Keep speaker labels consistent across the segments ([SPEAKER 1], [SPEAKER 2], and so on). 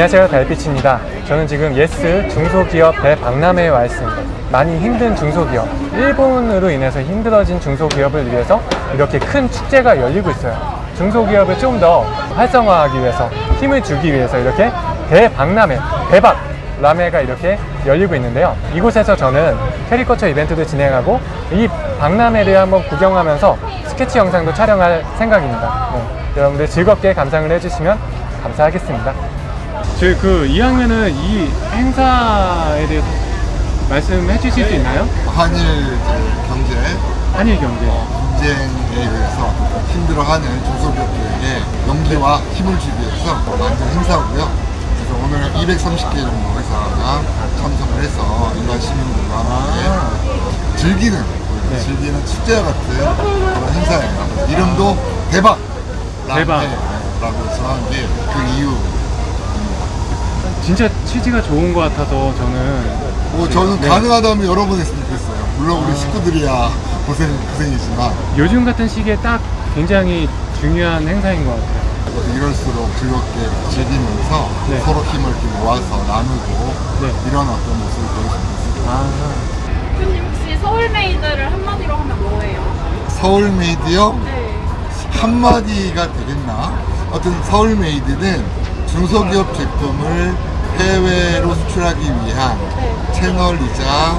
[SPEAKER 1] 안녕하세요. 달빛입니다. 저는 지금 Yes 중소기업 대박람회에 와 있습니다. 많이 힘든 중소기업 일본으로 인해서 힘들어진 중소기업을 위해서 이렇게 큰 축제가 열리고 있어요. 중소기업을 좀 더 활성화하기 위해서 힘을 주기 위해서 이렇게 대박람회 대박람회가 이렇게 열리고 있는데요. 이곳에서 저는 캐리커처 이벤트도 진행하고 이 박람회를 한번 구경하면서 스케치 영상도 촬영할 생각입니다. 네, 여러분들 즐겁게 감상을 해주시면 감사하겠습니다 저희 그 2학년은 이 행사에 대해서 말씀해 주실 수 있나요?
[SPEAKER 2] 한일 이제 경제
[SPEAKER 1] 한일 경제
[SPEAKER 2] 분쟁에 의해서 힘들어하는 중소기업들에게 용기와 힘을 주기 위해서 만든 행사고요. 그래서 오늘 230개 정도 회사가 참석을 해서 일반 시민들과 함께 즐기는
[SPEAKER 1] 네.
[SPEAKER 2] 즐기는 축제와 같은 그런 행사예요. 이름도 대박
[SPEAKER 1] 대박.
[SPEAKER 2] 라고 정한 게 그 이유.
[SPEAKER 1] 진짜 취지가 좋은 것 같아서 저는
[SPEAKER 2] 뭐 저는
[SPEAKER 1] 네.
[SPEAKER 2] 가능하다면 여러 번 했으면 좋겠어요. 물론 우리 식구들이야 고생 고생이지만
[SPEAKER 1] 요즘 같은 시기에 딱 굉장히 중요한 행사인 것 같아요
[SPEAKER 2] 이럴수록 즐겁게 즐기면서
[SPEAKER 1] 네.
[SPEAKER 2] 서로 힘을 이렇게 모아서 나누고
[SPEAKER 1] 네.
[SPEAKER 2] 이런 어떤 모습을 보여주고 있습니다.
[SPEAKER 1] 아,
[SPEAKER 3] 대표님 혹시 서울메이드를 한마디로 하면 뭐예요?
[SPEAKER 2] 서울메이드요?
[SPEAKER 3] 네.
[SPEAKER 2] 한마디가 되겠나? 어떤 서울메이드는 중소기업 제품을 해외로 수출하기 위한 채널이자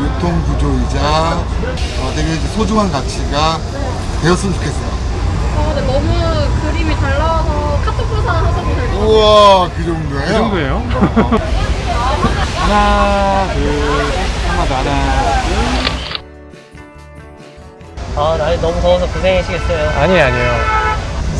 [SPEAKER 2] 유통구조이자 어, 되게 소중한 가치가 되었으면 좋겠어요.
[SPEAKER 3] 어, 근데 너무 그림이 잘 나와서 카톡 부사 하셔도 될것 같아요.
[SPEAKER 2] 우와 그 정도예요?
[SPEAKER 1] 그 정도예요? 하나, 둘, 하나, 더, 하나,
[SPEAKER 4] 아, 날이 너무 더워서 고생하시겠어요.
[SPEAKER 1] 둘. 아니에요, 아니에요.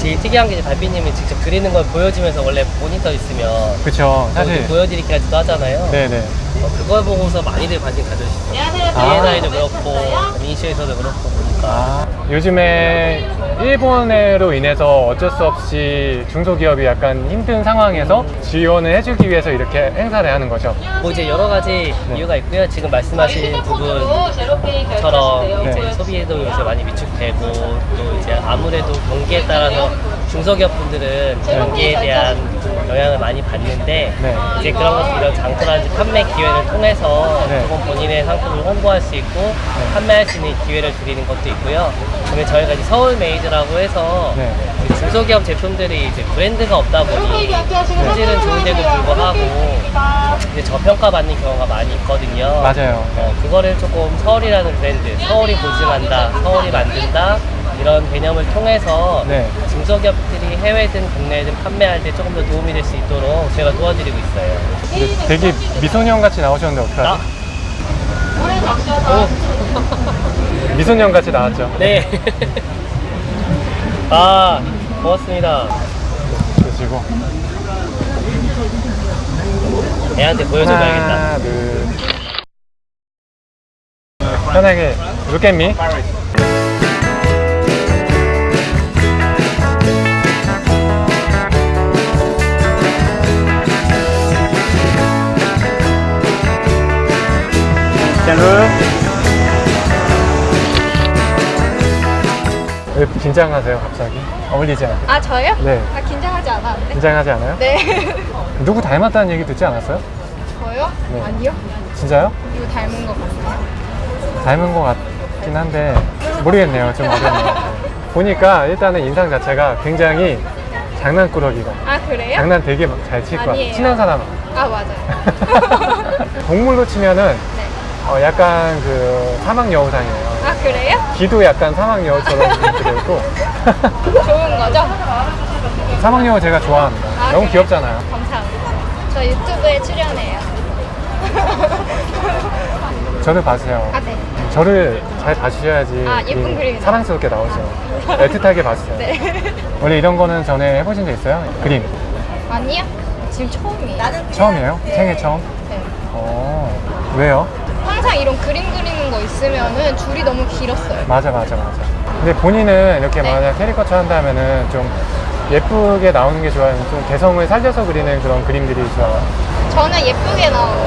[SPEAKER 4] 제일 특이한 게 이제 달빛님이 직접 그리는 걸 보여주면서 원래 모니터 있으면
[SPEAKER 1] 그쵸,
[SPEAKER 4] 사실
[SPEAKER 1] 사실.
[SPEAKER 4] 보여드리기 까지도 하잖아요.
[SPEAKER 1] 네네.
[SPEAKER 4] 어, 그걸 보고서 많이들 관심 가져주시죠.
[SPEAKER 1] 아.
[SPEAKER 4] 비엔나에도 그렇고, 민시에서도 그렇고 보니까.
[SPEAKER 1] 아, 요즘에 일본으로 인해서 어쩔 수 없이 중소기업이 약간 힘든 상황에서 지원을 해주기 위해서 이렇게 행사를 하는 거죠.
[SPEAKER 4] 뭐 이제 여러 가지
[SPEAKER 1] 네.
[SPEAKER 4] 이유가 있고요. 지금 말씀하신 부분처럼
[SPEAKER 1] 네.
[SPEAKER 4] 이제 소비에도 요새 많이 위축되고 또 이제 아무래도 경기에 따라서 중소기업 분들은 경기에 대한 영향을 많이 받는데
[SPEAKER 1] 네.
[SPEAKER 4] 이제 그런 것들 이런 장터라든지 판매 기회를 통해서
[SPEAKER 1] 네.
[SPEAKER 4] 조금 본인의 상품을 홍보할 수 있고 판매할 수 있는 기회를 드리는 것도 있고요. 그다음에 저희가 이제 Seoul Made라고 해서
[SPEAKER 1] 네.
[SPEAKER 4] 중소기업 제품들이 이제 브랜드가 없다 보니 품질은 좋은데도 불구하고 이제 저평가 받는 경우가 많이 있거든요.
[SPEAKER 1] 맞아요.
[SPEAKER 4] 어, 그거를 조금 서울이라는 브랜드, 서울이 보증한다, 서울이 만든다 이런 개념을 통해서
[SPEAKER 1] 네.
[SPEAKER 4] 중소기업들이 해외든 국내든 판매할 때 조금 더 도움이 될 수 있도록 제가 도와드리고 있어요.
[SPEAKER 1] 되게 미소년 같이 나오셨는데
[SPEAKER 4] 아,
[SPEAKER 1] 어떡하지? 미소년 같이 나왔죠.
[SPEAKER 4] 네. 아, 고맙습니다.
[SPEAKER 1] 그리고
[SPEAKER 4] 애한테 보여줘봐야겠다.
[SPEAKER 1] 하나, 둘. 편하게 look at me. 왜 긴장하세요 갑자기? 어울리지 않게?
[SPEAKER 3] 아, 저요?
[SPEAKER 1] 네.
[SPEAKER 3] 아, 긴장하지 않았는데.
[SPEAKER 1] 긴장하지 않아요?
[SPEAKER 3] 네.
[SPEAKER 1] 누구 닮았다는 얘기 듣지 않았어요?
[SPEAKER 3] 저요?
[SPEAKER 1] 네.
[SPEAKER 3] 아니요.
[SPEAKER 1] 진짜요?
[SPEAKER 3] 이거 닮은 것 같아요.
[SPEAKER 1] 닮은 것 같긴 한데 모르겠네요 좀 어렵네요 네. 보니까 일단은 인상 자체가 굉장히 장난꾸러기가
[SPEAKER 3] 아, 그래요?
[SPEAKER 1] 장난 되게 잘 칠 것 같아요. 친한 사람
[SPEAKER 3] 아, 맞아요.
[SPEAKER 1] 동물로 치면은
[SPEAKER 3] 네.
[SPEAKER 1] 어, 약간 그 사막 여우상이에요
[SPEAKER 3] 아, 그래요?
[SPEAKER 1] 귀도 약간 사막 여우처럼 이렇게 되어 있고
[SPEAKER 3] 좋은 거죠?
[SPEAKER 1] 사막 여우 제가 좋아합니다
[SPEAKER 3] 아,
[SPEAKER 1] 너무
[SPEAKER 3] 그래요?
[SPEAKER 1] 귀엽잖아요
[SPEAKER 3] 감사합니다. 저 유튜브에 출연해요.
[SPEAKER 1] 저를 봐주세요
[SPEAKER 3] 아, 네.
[SPEAKER 1] 저를 잘 봐주셔야지
[SPEAKER 3] 아, 예쁜
[SPEAKER 1] 이
[SPEAKER 3] 그림이
[SPEAKER 1] 사랑스럽게 나오죠 애틋하게 봐주세요
[SPEAKER 3] 네.
[SPEAKER 1] 원래 이런 거는 전에 해보신 적 있어요? 그림
[SPEAKER 3] 아니요? 지금 처음이에요.
[SPEAKER 1] 처음이에요? 생애 처음?
[SPEAKER 3] 네.
[SPEAKER 1] 어 왜요?
[SPEAKER 3] 항상 이런 그림 그리는 거 있으면은 줄이 너무 길었어요.
[SPEAKER 1] 맞아 맞아 맞아 근데 본인은 이렇게
[SPEAKER 3] 네.
[SPEAKER 1] 만약 캐리커처 한다면은 좀 예쁘게 나오는 게 좋아요? 좀 개성을 살려서 그리는 그런 그림들이 좋아요?
[SPEAKER 3] 저는 예쁘게 나오는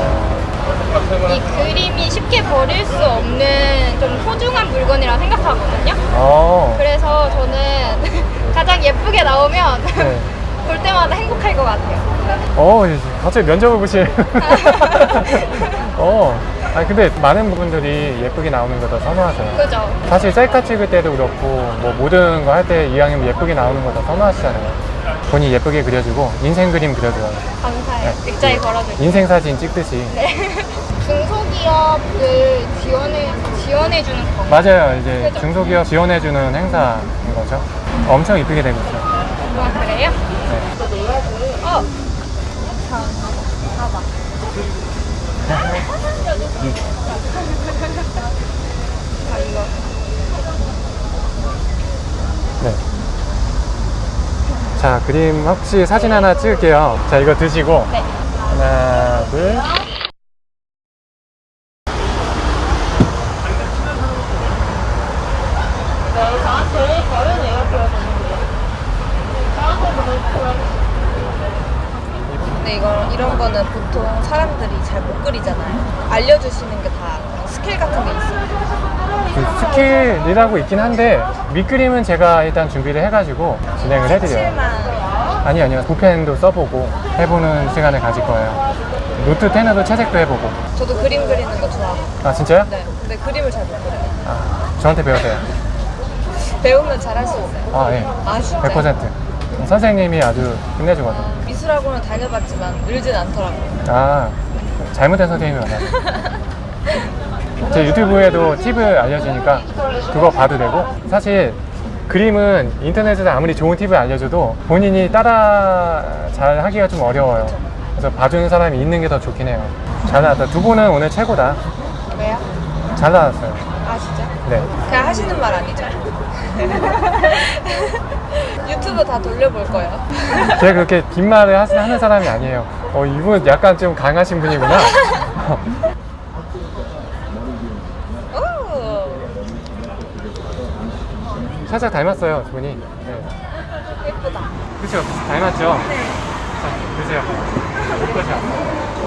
[SPEAKER 3] 이 그림이 쉽게 버릴 수 없는 좀 소중한 물건이라 생각하거든요.
[SPEAKER 1] 어
[SPEAKER 3] 그래서 저는 가장 예쁘게 나오면
[SPEAKER 1] 네.
[SPEAKER 3] 볼 때마다 행복할 것 같아요.
[SPEAKER 1] 어, 갑자기 면접을 보실. 어, 아니 근데 많은 분들이 예쁘게 나오는 걸더 선호하세요.
[SPEAKER 3] 그죠?
[SPEAKER 1] 사실 셀카 찍을 때도 그렇고 뭐 모든 거 할 때 이왕이면 예쁘게 나오는 거 더 선호하시잖아요. 본인 예쁘게 그려주고 인생 그림 그려줘요.
[SPEAKER 3] 감사해요. 넥타이 걸어줄게요.
[SPEAKER 1] 인생 사진 찍듯이.
[SPEAKER 3] 네. 중소기업을 지원해, 지원해주는 거.
[SPEAKER 1] 맞아요. 이제
[SPEAKER 3] 그죠?
[SPEAKER 1] 중소기업 지원해주는 행사인 거죠. 엄청 이쁘게 되고 있어요.
[SPEAKER 3] 아, 그래요?
[SPEAKER 1] 네.
[SPEAKER 3] 어. 자, 봐봐. 아, 이거.
[SPEAKER 1] 네. 자, 그림 혹시 사진 하나 찍을게요. 자, 이거 드시고.
[SPEAKER 3] 네.
[SPEAKER 1] 하나, 둘.
[SPEAKER 5] 이거 이런 거는 보통 사람들이 잘 못 그리잖아요. 알려주시는 게 다 스킬 같은 게 있어요.
[SPEAKER 1] 그 skill이라고 있긴 한데 밑그림은 제가 일단 준비를 해가지고 진행을 해드려요. 아니 아니요 붓펜도 써보고 해보는 시간을 가질 거예요. 노트 펜으로 채색도 해보고.
[SPEAKER 5] 저도 그림 그리는 거 좋아하고.
[SPEAKER 1] 아 진짜요?
[SPEAKER 5] 네. 근데 그림을 잘 못 그려요.
[SPEAKER 1] 아, 저한테 배우세요.
[SPEAKER 5] 배우면 잘할 수 있어요.
[SPEAKER 1] 아 예.
[SPEAKER 5] 아 진짜?
[SPEAKER 1] 100%. 선생님이 아주 끝내주거든요.
[SPEAKER 5] 미술학원을 다녀봤지만 늘진 않더라고요.
[SPEAKER 1] 아 잘못된 선생님이 많아요. 제 유튜브에도 팁을 알려주니까 그거 봐도 되고 사실 그림은 인터넷에서 아무리 좋은 팁을 알려줘도 본인이 따라 잘 하기가 좀 어려워요. 그래서 봐주는 사람이 있는 게 더 좋긴 해요. 잘 나왔다. 두 분은 오늘 최고다.
[SPEAKER 5] 왜요?
[SPEAKER 1] 잘 나왔어요.
[SPEAKER 5] 아 진짜?
[SPEAKER 1] 네.
[SPEAKER 5] 그냥 하시는 말 아니죠? 유튜브 다 돌려볼 거예요.
[SPEAKER 1] 제가 그렇게 뒷말을 하- 하는 사람이 아니에요. 어, 이분 약간 좀 강하신 분이구나.
[SPEAKER 5] 오,
[SPEAKER 1] 살짝 닮았어요, 두 분이. 네.
[SPEAKER 5] 예쁘다.
[SPEAKER 1] 그쵸? 닮았죠? 네. 자, 드세요. 그죠?